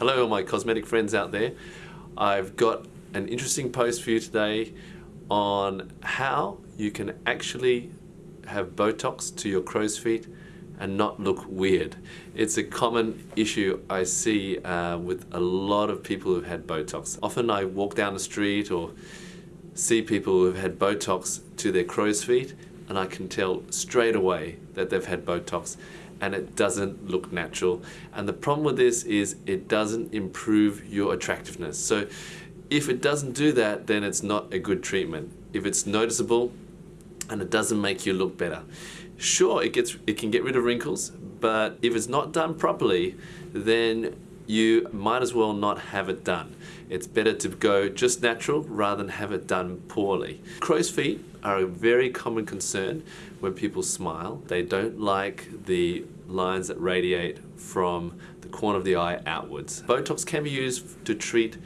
Hello all my cosmetic friends out there. I've got an interesting post for you today on how you can actually have Botox to your crow's feet and not look weird. It's a common issue I see uh, with a lot of people who've had Botox. Often I walk down the street or see people who've had Botox to their crow's feet and I can tell straight away that they've had Botox and it doesn't look natural. And the problem with this is it doesn't improve your attractiveness. So if it doesn't do that, then it's not a good treatment. If it's noticeable and it doesn't make you look better. Sure, it, gets, it can get rid of wrinkles, but if it's not done properly, then you might as well not have it done. It's better to go just natural rather than have it done poorly. Crow's feet are a very common concern when people smile. They don't like the lines that radiate from the corner of the eye outwards. Botox can be used to treat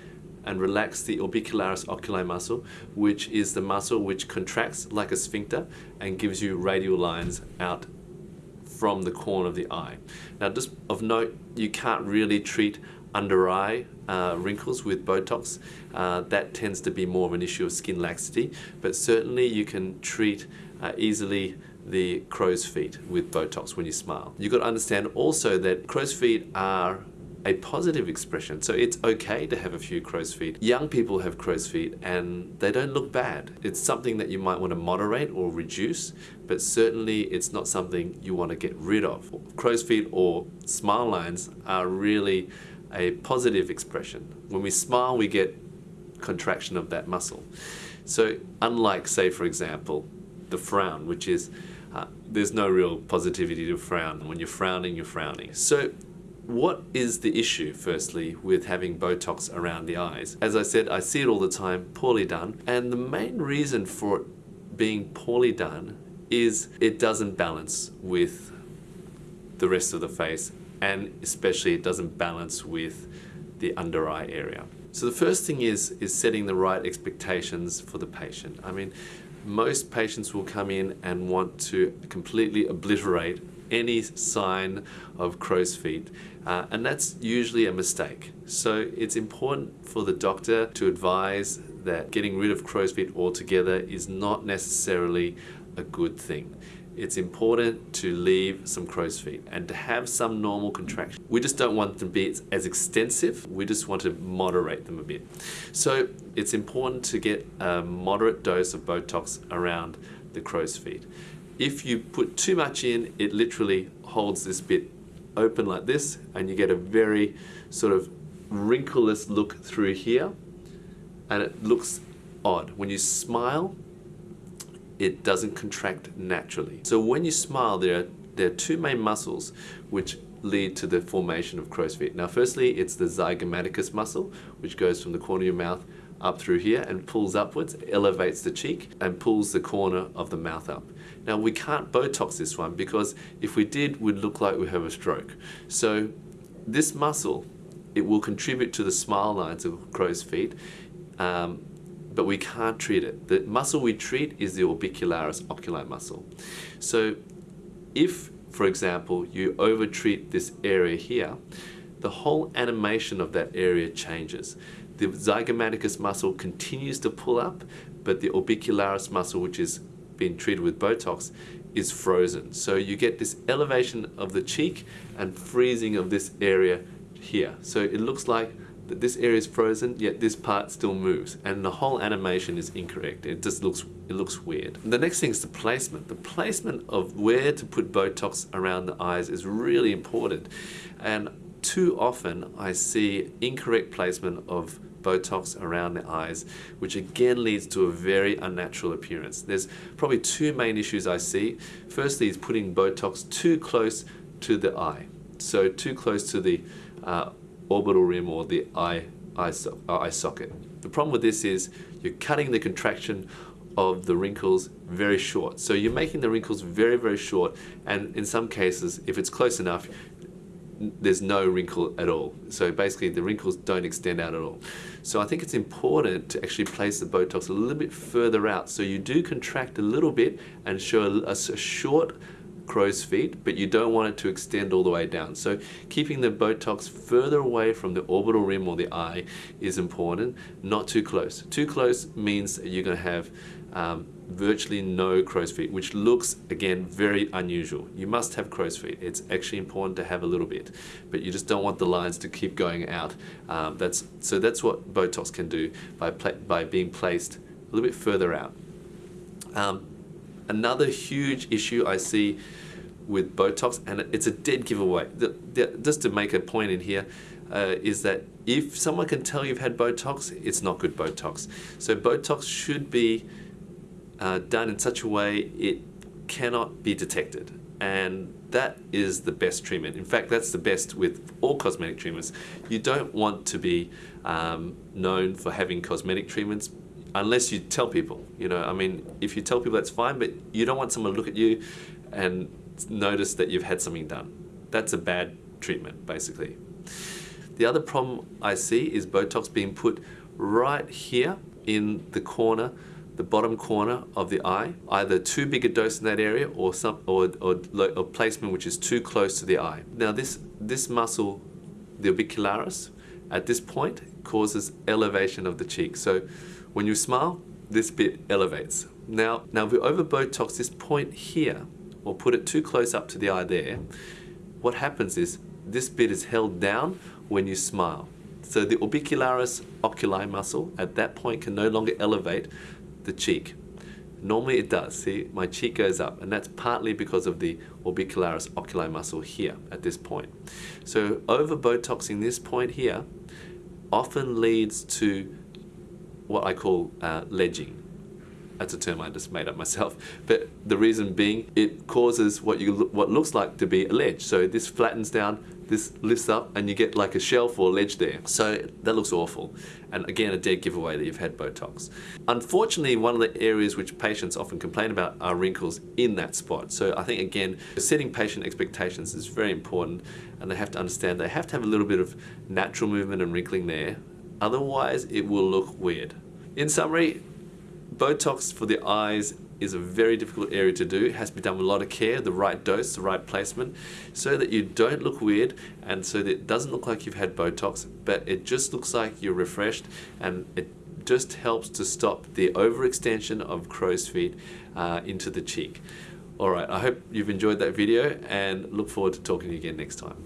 and relax the orbicularis oculi muscle, which is the muscle which contracts like a sphincter and gives you radial lines out from the corner of the eye. Now just of note, you can't really treat under eye uh, wrinkles with Botox. Uh, that tends to be more of an issue of skin laxity, but certainly you can treat uh, easily the crow's feet with Botox when you smile. You've got to understand also that crow's feet are a positive expression. So it's okay to have a few crow's feet. Young people have crow's feet and they don't look bad. It's something that you might want to moderate or reduce, but certainly it's not something you want to get rid of. Crow's feet or smile lines are really a positive expression. When we smile, we get contraction of that muscle. So unlike, say, for example, the frown, which is, uh, there's no real positivity to frown. When you're frowning, you're frowning. So what is the issue, firstly, with having Botox around the eyes? As I said, I see it all the time, poorly done. And the main reason for it being poorly done is it doesn't balance with the rest of the face and especially it doesn't balance with the under eye area. So the first thing is, is setting the right expectations for the patient. I mean, most patients will come in and want to completely obliterate any sign of crow's feet uh, and that's usually a mistake. So it's important for the doctor to advise that getting rid of crow's feet altogether is not necessarily a good thing. It's important to leave some crow's feet and to have some normal contraction. We just don't want them to be as extensive, we just want to moderate them a bit. So it's important to get a moderate dose of Botox around the crow's feet. If you put too much in, it literally holds this bit open like this and you get a very sort of wrinkleless look through here and it looks odd. When you smile, it doesn't contract naturally. So when you smile, there are, there are two main muscles which lead to the formation of crow's feet. Now firstly, it's the zygomaticus muscle, which goes from the corner of your mouth up through here and pulls upwards, elevates the cheek and pulls the corner of the mouth up. Now we can't Botox this one because if we did, we'd look like we have a stroke. So this muscle, it will contribute to the smile lines of crow's feet, um, but we can't treat it. The muscle we treat is the orbicularis oculi muscle. So if, for example, you overtreat this area here, the whole animation of that area changes the zygomaticus muscle continues to pull up, but the orbicularis muscle, which is being treated with Botox, is frozen. So you get this elevation of the cheek and freezing of this area here. So it looks like that this area is frozen, yet this part still moves, and the whole animation is incorrect. It just looks it looks weird. The next thing is the placement. The placement of where to put Botox around the eyes is really important, and too often I see incorrect placement of Botox around the eyes, which again leads to a very unnatural appearance. There's probably two main issues I see. Firstly is putting Botox too close to the eye. So too close to the uh, orbital rim or the eye, eye, so uh, eye socket. The problem with this is you're cutting the contraction of the wrinkles very short. So you're making the wrinkles very, very short and in some cases, if it's close enough, there's no wrinkle at all. So basically the wrinkles don't extend out at all. So I think it's important to actually place the Botox a little bit further out. So you do contract a little bit and show a, a short crow's feet, but you don't want it to extend all the way down. So keeping the Botox further away from the orbital rim or the eye is important, not too close. Too close means you're going to have um, virtually no crow's feet, which looks, again, very unusual. You must have crow's feet. It's actually important to have a little bit, but you just don't want the lines to keep going out. Um, that's, so that's what Botox can do by, by being placed a little bit further out. Um, another huge issue I see with Botox, and it's a dead giveaway, the, the, just to make a point in here, uh, is that if someone can tell you've had Botox, it's not good Botox. So Botox should be uh, done in such a way it cannot be detected. And that is the best treatment. In fact, that's the best with all cosmetic treatments. You don't want to be um, known for having cosmetic treatments unless you tell people. You know, I mean, if you tell people, that's fine, but you don't want someone to look at you and notice that you've had something done. That's a bad treatment, basically. The other problem I see is Botox being put right here in the corner the bottom corner of the eye, either too big a dose in that area or some or, or, or placement which is too close to the eye. Now this, this muscle, the orbicularis, at this point causes elevation of the cheek. So when you smile, this bit elevates. Now, now if we over Botox this point here, or put it too close up to the eye there, what happens is this bit is held down when you smile. So the orbicularis oculi muscle at that point can no longer elevate the cheek. Normally it does, see, my cheek goes up, and that's partly because of the orbicularis oculi muscle here at this point. So over Botoxing this point here often leads to what I call uh, ledging. That's a term I just made up myself. But the reason being, it causes what you what looks like to be a ledge. So this flattens down, this lifts up and you get like a shelf or ledge there. So that looks awful. And again, a dead giveaway that you've had Botox. Unfortunately, one of the areas which patients often complain about are wrinkles in that spot. So I think again, setting patient expectations is very important and they have to understand they have to have a little bit of natural movement and wrinkling there. Otherwise, it will look weird. In summary, Botox for the eyes is a very difficult area to do. It has to be done with a lot of care, the right dose, the right placement, so that you don't look weird and so that it doesn't look like you've had Botox, but it just looks like you're refreshed and it just helps to stop the overextension of crow's feet uh, into the cheek. Alright, I hope you've enjoyed that video and look forward to talking to you again next time.